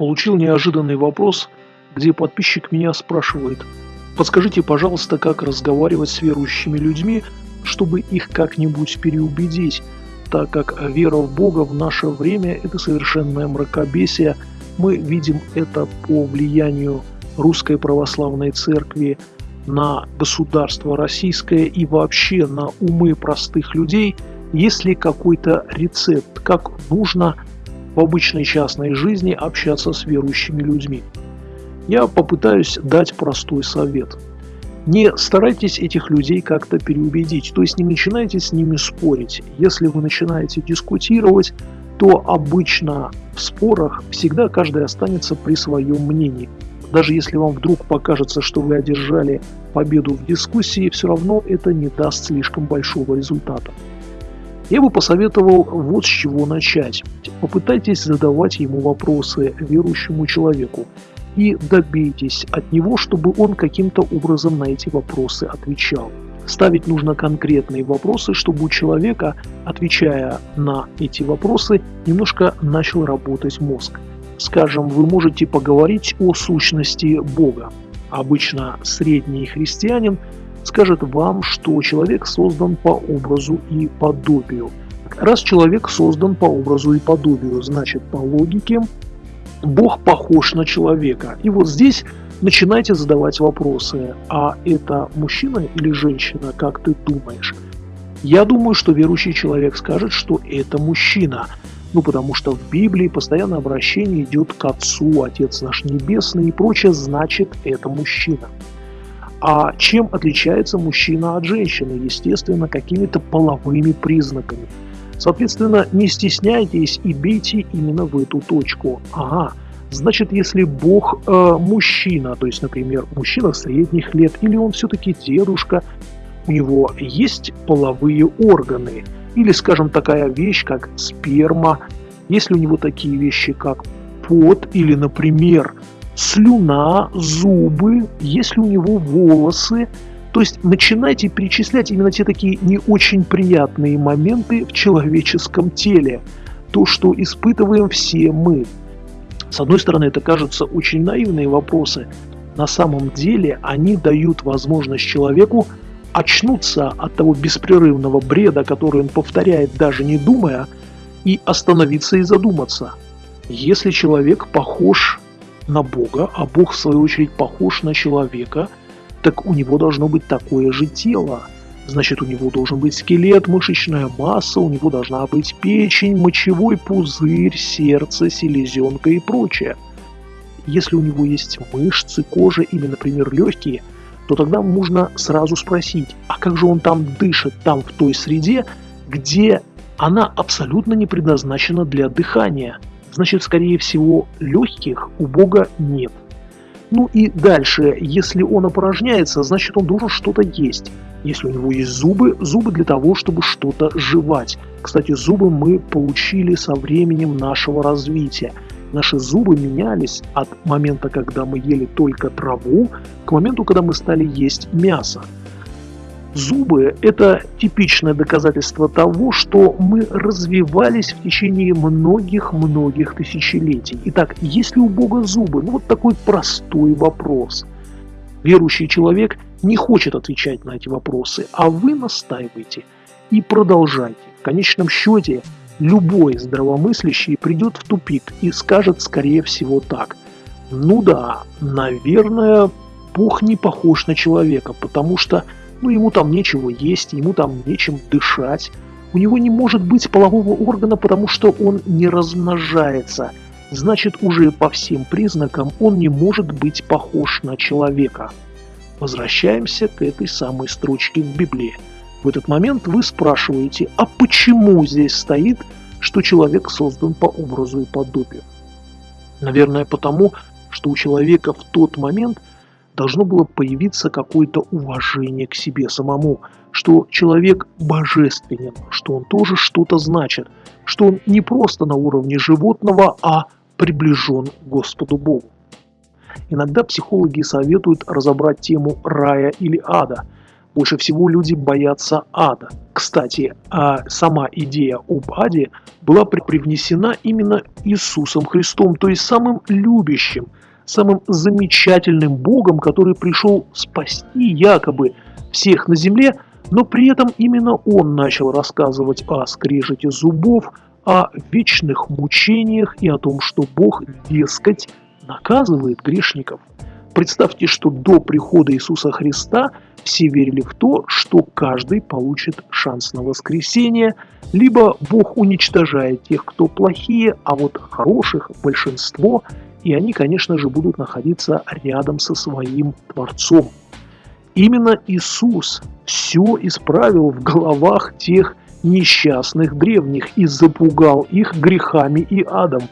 Получил неожиданный вопрос, где подписчик меня спрашивает, подскажите, пожалуйста, как разговаривать с верующими людьми, чтобы их как-нибудь переубедить, так как вера в Бога в наше время – это совершенное мракобесие. Мы видим это по влиянию Русской Православной Церкви на государство российское и вообще на умы простых людей, есть ли какой-то рецепт, как нужно в обычной частной жизни общаться с верующими людьми. Я попытаюсь дать простой совет. Не старайтесь этих людей как-то переубедить, то есть не начинайте с ними спорить. Если вы начинаете дискутировать, то обычно в спорах всегда каждый останется при своем мнении. Даже если вам вдруг покажется, что вы одержали победу в дискуссии, все равно это не даст слишком большого результата. Я бы посоветовал вот с чего начать. Попытайтесь задавать ему вопросы верующему человеку и добейтесь от него, чтобы он каким-то образом на эти вопросы отвечал. Ставить нужно конкретные вопросы, чтобы у человека, отвечая на эти вопросы, немножко начал работать мозг. Скажем, вы можете поговорить о сущности Бога. Обычно средний христианин скажет вам, что человек создан по образу и подобию. Раз человек создан по образу и подобию, значит по логике Бог похож на человека. И вот здесь начинайте задавать вопросы. А это мужчина или женщина, как ты думаешь? Я думаю, что верующий человек скажет, что это мужчина. Ну, потому что в Библии постоянно обращение идет к Отцу, Отец наш Небесный и прочее, значит, это мужчина. А чем отличается мужчина от женщины? Естественно, какими-то половыми признаками. Соответственно, не стесняйтесь и бейте именно в эту точку. Ага, значит, если Бог э, мужчина, то есть, например, мужчина средних лет, или он все-таки дедушка, у него есть половые органы, или, скажем, такая вещь, как сперма, если у него такие вещи, как пот, или, например, слюна, зубы, если у него волосы. То есть начинайте перечислять именно те такие не очень приятные моменты в человеческом теле. То, что испытываем все мы. С одной стороны, это кажутся очень наивные вопросы. На самом деле они дают возможность человеку очнуться от того беспрерывного бреда, который он повторяет даже не думая, и остановиться и задуматься. Если человек похож на Бога, а Бог в свою очередь похож на человека, так у него должно быть такое же тело. Значит, у него должен быть скелет, мышечная масса, у него должна быть печень, мочевой пузырь, сердце, селезенка и прочее. Если у него есть мышцы, кожа или, например, легкие, то тогда можно сразу спросить, а как же он там дышит, там в той среде, где она абсолютно не предназначена для дыхания – значит, скорее всего, легких у Бога нет. Ну и дальше, если он опорожняется, значит он должен что-то есть. Если у него есть зубы, зубы для того, чтобы что-то жевать. Кстати, зубы мы получили со временем нашего развития. Наши зубы менялись от момента, когда мы ели только траву, к моменту, когда мы стали есть мясо. Зубы – это типичное доказательство того, что мы развивались в течение многих-многих тысячелетий. Итак, есть ли у Бога зубы? Ну вот такой простой вопрос. Верующий человек не хочет отвечать на эти вопросы, а вы настаиваете и продолжайте. В конечном счете, любой здравомыслящий придет в тупик и скажет, скорее всего, так. Ну да, наверное, Бог не похож на человека, потому что – ну, ему там нечего есть, ему там нечем дышать. У него не может быть полового органа, потому что он не размножается. Значит, уже по всем признакам он не может быть похож на человека. Возвращаемся к этой самой строчке в Библии. В этот момент вы спрашиваете, а почему здесь стоит, что человек создан по образу и подобию? Наверное, потому, что у человека в тот момент – должно было появиться какое-то уважение к себе самому, что человек божественен, что он тоже что-то значит, что он не просто на уровне животного, а приближен к Господу Богу. Иногда психологи советуют разобрать тему рая или ада. Больше всего люди боятся ада. Кстати, а сама идея об аде была привнесена именно Иисусом Христом, то есть самым любящим, самым замечательным Богом, который пришел спасти якобы всех на земле, но при этом именно он начал рассказывать о скрежете зубов, о вечных мучениях и о том, что Бог, дескать, наказывает грешников. Представьте, что до прихода Иисуса Христа все верили в то, что каждый получит шанс на воскресение, либо Бог уничтожает тех, кто плохие, а вот хороших большинство, и они, конечно же, будут находиться рядом со своим Творцом. Именно Иисус все исправил в головах тех несчастных древних и запугал их грехами и адом.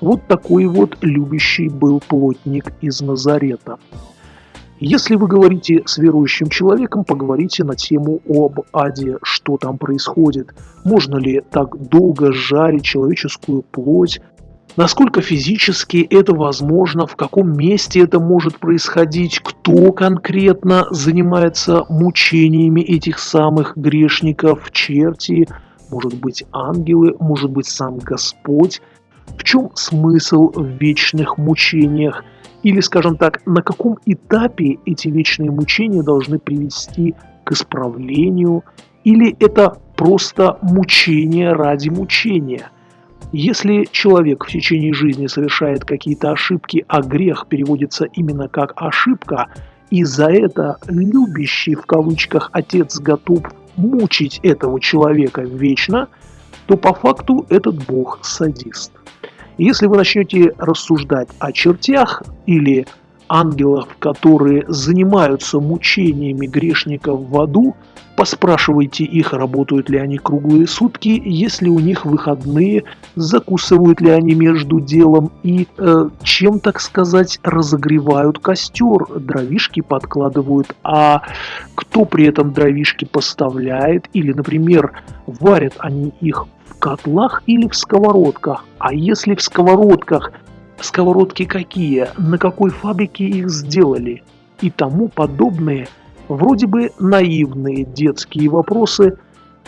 Вот такой вот любящий был плотник из Назарета. Если вы говорите с верующим человеком, поговорите на тему об аде, что там происходит, можно ли так долго жарить человеческую плоть, насколько физически это возможно, в каком месте это может происходить, кто конкретно занимается мучениями этих самых грешников, черти, может быть ангелы, может быть сам Господь, в чем смысл в вечных мучениях, или, скажем так, на каком этапе эти вечные мучения должны привести к исправлению, или это просто мучение ради мучения. Если человек в течение жизни совершает какие-то ошибки, а грех переводится именно как ошибка, и за это любящий в кавычках отец готов мучить этого человека вечно, то по факту этот бог садист. Если вы начнете рассуждать о чертях или ангелах, которые занимаются мучениями грешников в аду, поспрашивайте их, работают ли они круглые сутки, если у них выходные, закусывают ли они между делом и э, чем, так сказать, разогревают костер, дровишки подкладывают, а кто при этом дровишки поставляет, или, например, варят они их котлах или в сковородках? А если в сковородках, сковородки какие, на какой фабрике их сделали? И тому подобные, вроде бы наивные детские вопросы,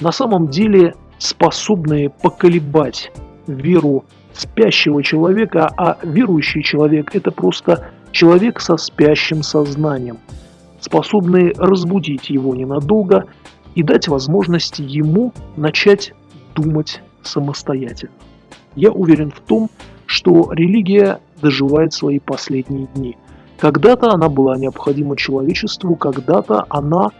на самом деле способные поколебать веру спящего человека, а верующий человек – это просто человек со спящим сознанием, способный разбудить его ненадолго и дать возможность ему начать думать самостоятельно. Я уверен в том, что религия доживает свои последние дни. Когда-то она была необходима человечеству, когда-то она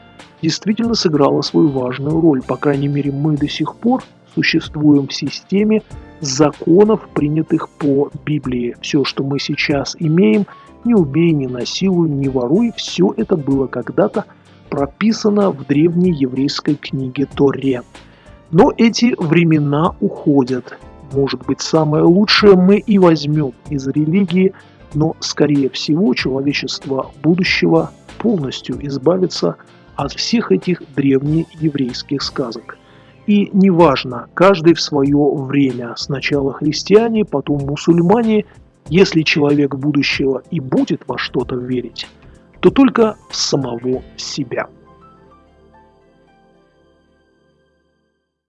действительно сыграла свою важную роль. По крайней мере, мы до сих пор существуем в системе законов, принятых по Библии. Все, что мы сейчас имеем, не убей, не насилуй, не воруй, все это было когда-то прописано в древней еврейской книге Торе. Но эти времена уходят. Может быть, самое лучшее мы и возьмем из религии, но, скорее всего, человечество будущего полностью избавится от всех этих древнееврейских сказок. И неважно, каждый в свое время, сначала христиане, потом мусульмане, если человек будущего и будет во что-то верить, то только в самого себя.